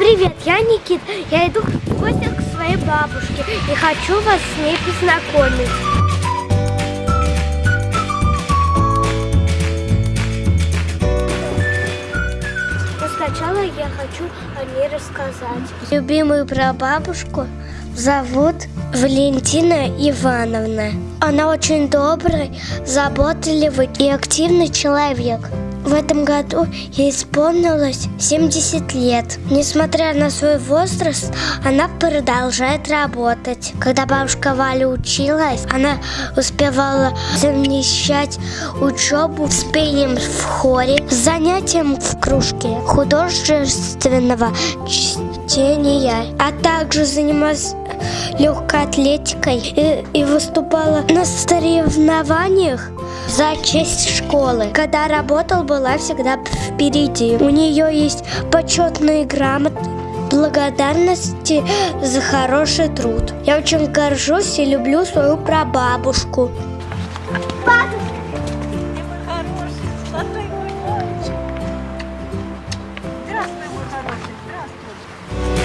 Привет, я Никит. Я иду в гости к своей бабушке и хочу вас с ней познакомить. Но сначала я хочу о ней рассказать. Любимую прабабушку зовут Валентина Ивановна. Она очень добрый, заботливый и активный человек. В этом году ей исполнилось 70 лет. Несмотря на свой возраст, она продолжает работать. Когда бабушка Валя училась, она успевала совмещать учебу с пением в хоре, с занятием в кружке художественного чтения, а также занималась легкой атлетикой и, и выступала на соревнованиях за честь школы. Когда работал, была всегда впереди. У нее есть почетные грамоты, благодарности за хороший труд. Я очень горжусь и люблю свою прабабушку. Здравствуй, мой хороший, здравствуй.